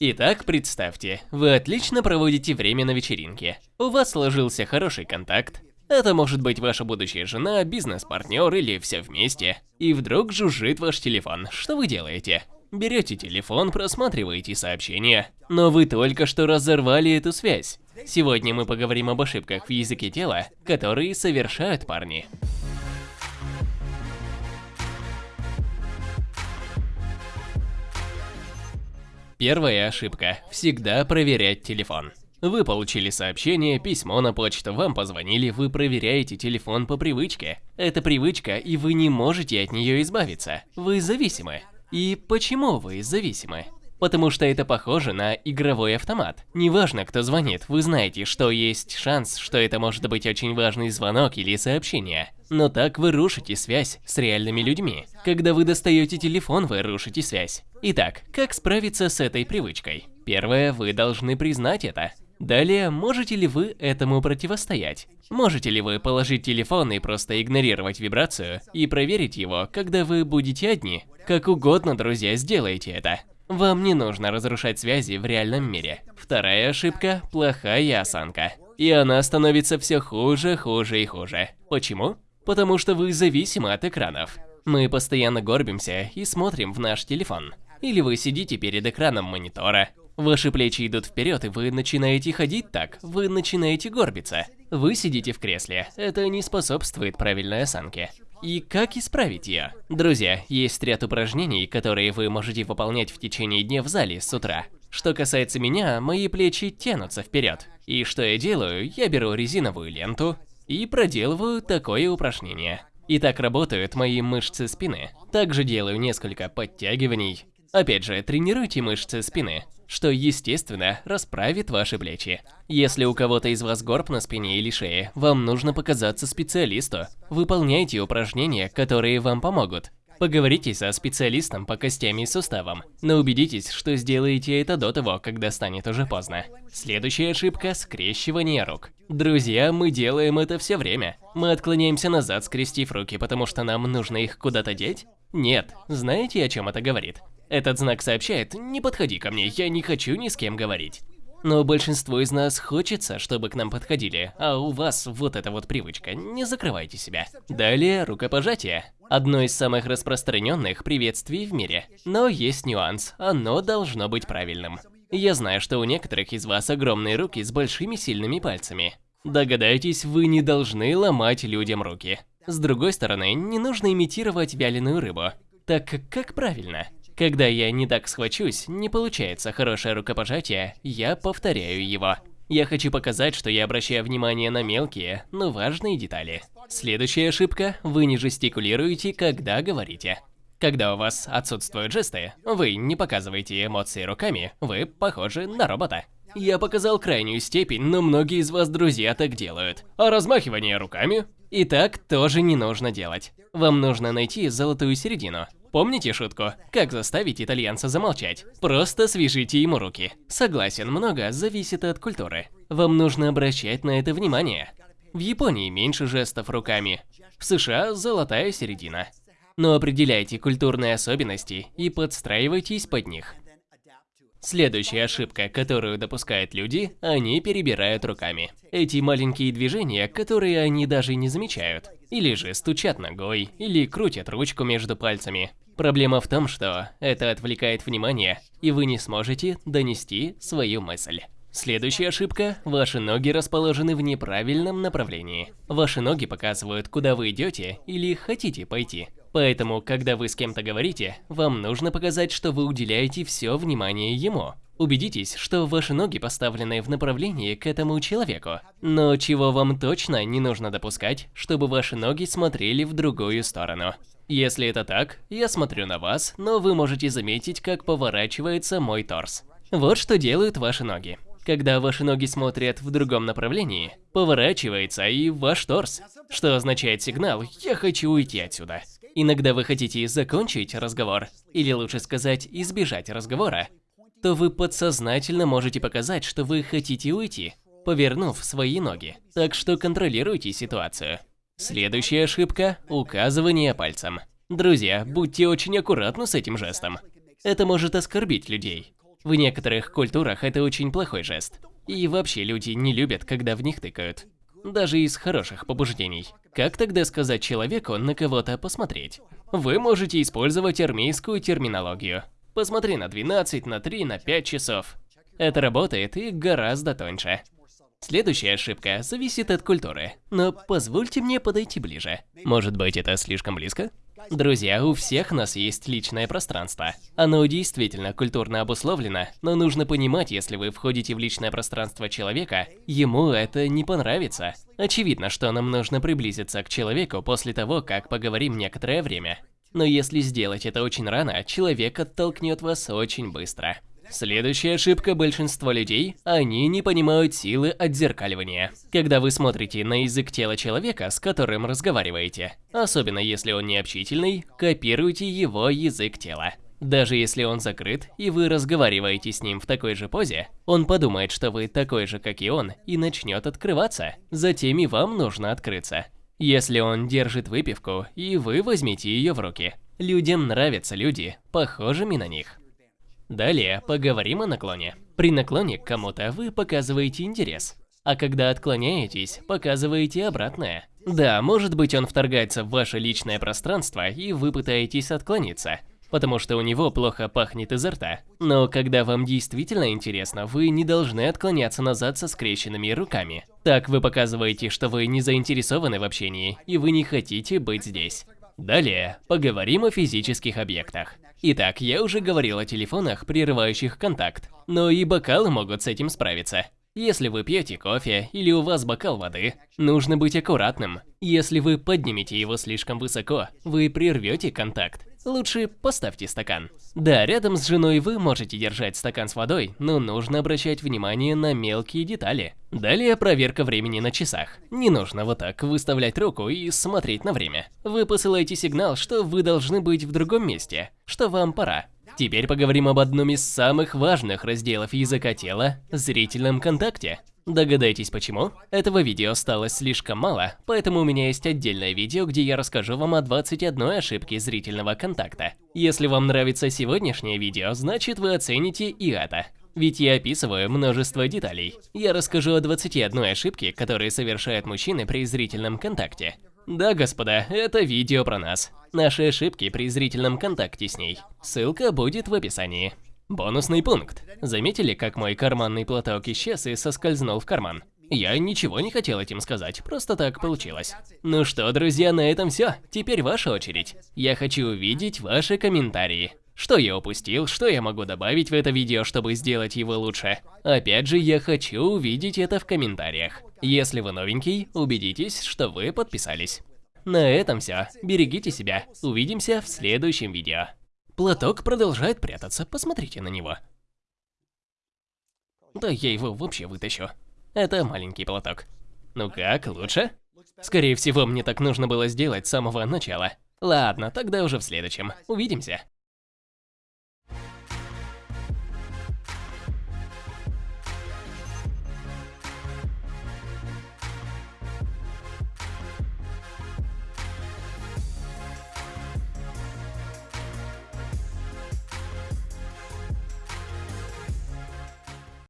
Итак, представьте, вы отлично проводите время на вечеринке. У вас сложился хороший контакт. Это может быть ваша будущая жена, бизнес-партнер или все вместе. И вдруг жужжит ваш телефон. Что вы делаете? Берете телефон, просматриваете сообщения. Но вы только что разорвали эту связь. Сегодня мы поговорим об ошибках в языке тела, которые совершают парни. Первая ошибка – всегда проверять телефон. Вы получили сообщение, письмо на почту, вам позвонили, вы проверяете телефон по привычке. Это привычка, и вы не можете от нее избавиться. Вы зависимы. И почему вы зависимы? Потому что это похоже на игровой автомат. Неважно, кто звонит, вы знаете, что есть шанс, что это может быть очень важный звонок или сообщение. Но так вы рушите связь с реальными людьми. Когда вы достаете телефон, вы рушите связь. Итак, как справиться с этой привычкой? Первое, вы должны признать это. Далее, можете ли вы этому противостоять? Можете ли вы положить телефон и просто игнорировать вибрацию и проверить его, когда вы будете одни? Как угодно, друзья, сделайте это. Вам не нужно разрушать связи в реальном мире. Вторая ошибка – плохая осанка. И она становится все хуже, хуже и хуже. Почему? Потому что вы зависимы от экранов. Мы постоянно горбимся и смотрим в наш телефон. Или вы сидите перед экраном монитора. Ваши плечи идут вперед, и вы начинаете ходить так, вы начинаете горбиться. Вы сидите в кресле, это не способствует правильной осанке. И как исправить ее? Друзья, есть ряд упражнений, которые вы можете выполнять в течение дня в зале с утра. Что касается меня, мои плечи тянутся вперед. И что я делаю? Я беру резиновую ленту и проделываю такое упражнение. И так работают мои мышцы спины. Также делаю несколько подтягиваний. Опять же, тренируйте мышцы спины что, естественно, расправит ваши плечи. Если у кого-то из вас горб на спине или шее, вам нужно показаться специалисту. Выполняйте упражнения, которые вам помогут. Поговорите со специалистом по костям и суставам, но убедитесь, что сделаете это до того, когда станет уже поздно. Следующая ошибка – скрещивание рук. Друзья, мы делаем это все время. Мы отклоняемся назад, скрестив руки, потому что нам нужно их куда-то деть? Нет. Знаете, о чем это говорит? Этот знак сообщает «Не подходи ко мне, я не хочу ни с кем говорить». Но большинству из нас хочется, чтобы к нам подходили, а у вас вот эта вот привычка, не закрывайте себя. Далее рукопожатие. Одно из самых распространенных приветствий в мире. Но есть нюанс, оно должно быть правильным. Я знаю, что у некоторых из вас огромные руки с большими сильными пальцами. Догадайтесь, вы не должны ломать людям руки. С другой стороны, не нужно имитировать вяленую рыбу. Так как правильно? Когда я не так схвачусь, не получается хорошее рукопожатие, я повторяю его. Я хочу показать, что я обращаю внимание на мелкие, но важные детали. Следующая ошибка – вы не жестикулируете, когда говорите. Когда у вас отсутствуют жесты, вы не показываете эмоции руками, вы похожи на робота. Я показал крайнюю степень, но многие из вас, друзья, так делают. А размахивание руками? И так тоже не нужно делать. Вам нужно найти золотую середину. Помните шутку? Как заставить итальянца замолчать? Просто свяжите ему руки. Согласен, много зависит от культуры. Вам нужно обращать на это внимание. В Японии меньше жестов руками. В США золотая середина. Но определяйте культурные особенности и подстраивайтесь под них. Следующая ошибка, которую допускают люди, они перебирают руками. Эти маленькие движения, которые они даже не замечают. Или же стучат ногой, или крутят ручку между пальцами. Проблема в том, что это отвлекает внимание, и вы не сможете донести свою мысль. Следующая ошибка – ваши ноги расположены в неправильном направлении. Ваши ноги показывают, куда вы идете или хотите пойти. Поэтому, когда вы с кем-то говорите, вам нужно показать, что вы уделяете все внимание ему. Убедитесь, что ваши ноги поставлены в направлении к этому человеку. Но чего вам точно не нужно допускать, чтобы ваши ноги смотрели в другую сторону. Если это так, я смотрю на вас, но вы можете заметить, как поворачивается мой торс. Вот что делают ваши ноги. Когда ваши ноги смотрят в другом направлении, поворачивается и ваш торс, что означает сигнал «я хочу уйти отсюда». Иногда вы хотите закончить разговор, или лучше сказать, избежать разговора, то вы подсознательно можете показать, что вы хотите уйти, повернув свои ноги. Так что контролируйте ситуацию. Следующая ошибка – указывание пальцем. Друзья, будьте очень аккуратны с этим жестом. Это может оскорбить людей. В некоторых культурах это очень плохой жест. И вообще люди не любят, когда в них тыкают. Даже из хороших побуждений. Как тогда сказать человеку на кого-то посмотреть? Вы можете использовать армейскую терминологию. Посмотри на 12, на 3, на 5 часов. Это работает и гораздо тоньше. Следующая ошибка зависит от культуры, но позвольте мне подойти ближе. Может быть, это слишком близко? Друзья, у всех нас есть личное пространство. Оно действительно культурно обусловлено, но нужно понимать, если вы входите в личное пространство человека, ему это не понравится. Очевидно, что нам нужно приблизиться к человеку после того, как поговорим некоторое время. Но если сделать это очень рано, человек оттолкнет вас очень быстро. Следующая ошибка большинства людей – они не понимают силы отзеркаливания. Когда вы смотрите на язык тела человека, с которым разговариваете, особенно если он не общительный, копируйте его язык тела. Даже если он закрыт, и вы разговариваете с ним в такой же позе, он подумает, что вы такой же, как и он, и начнет открываться. Затем и вам нужно открыться. Если он держит выпивку, и вы возьмите ее в руки. Людям нравятся люди, похожими на них. Далее поговорим о наклоне. При наклоне к кому-то вы показываете интерес, а когда отклоняетесь, показываете обратное. Да, может быть он вторгается в ваше личное пространство и вы пытаетесь отклониться, потому что у него плохо пахнет изо рта. Но когда вам действительно интересно, вы не должны отклоняться назад со скрещенными руками. Так вы показываете, что вы не заинтересованы в общении и вы не хотите быть здесь. Далее поговорим о физических объектах. Итак, я уже говорил о телефонах, прерывающих контакт, но и бокалы могут с этим справиться. Если вы пьете кофе или у вас бокал воды, нужно быть аккуратным. Если вы поднимете его слишком высоко, вы прервете контакт. Лучше поставьте стакан. Да, рядом с женой вы можете держать стакан с водой, но нужно обращать внимание на мелкие детали. Далее проверка времени на часах. Не нужно вот так выставлять руку и смотреть на время. Вы посылаете сигнал, что вы должны быть в другом месте, что вам пора. Теперь поговорим об одном из самых важных разделов языка тела – зрительном контакте. Догадайтесь почему? Этого видео осталось слишком мало, поэтому у меня есть отдельное видео, где я расскажу вам о 21 ошибке зрительного контакта. Если вам нравится сегодняшнее видео, значит вы оцените и это. Ведь я описываю множество деталей. Я расскажу о 21 ошибке, которые совершают мужчины при зрительном контакте. Да, господа, это видео про нас. Наши ошибки при зрительном контакте с ней. Ссылка будет в описании. Бонусный пункт. Заметили, как мой карманный платок исчез и соскользнул в карман? Я ничего не хотел этим сказать, просто так получилось. Ну что, друзья, на этом все. Теперь ваша очередь. Я хочу увидеть ваши комментарии. Что я упустил, что я могу добавить в это видео, чтобы сделать его лучше. Опять же, я хочу увидеть это в комментариях. Если вы новенький, убедитесь, что вы подписались. На этом все. Берегите себя. Увидимся в следующем видео. Платок продолжает прятаться, посмотрите на него. Да я его вообще вытащу. Это маленький платок. Ну как, лучше? Скорее всего, мне так нужно было сделать с самого начала. Ладно, тогда уже в следующем. Увидимся.